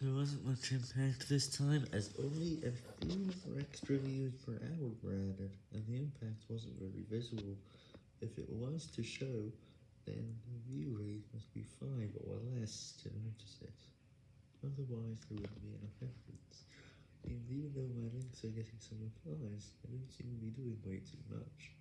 There wasn't much impact this time, as only a few more extra views per hour were added, and the impact wasn't very visible. If it was to show, then the view rate must be 5 or less to notice it. Otherwise, there wouldn't be enough evidence. And even though my links are getting some replies, I don't seem to be doing way too much.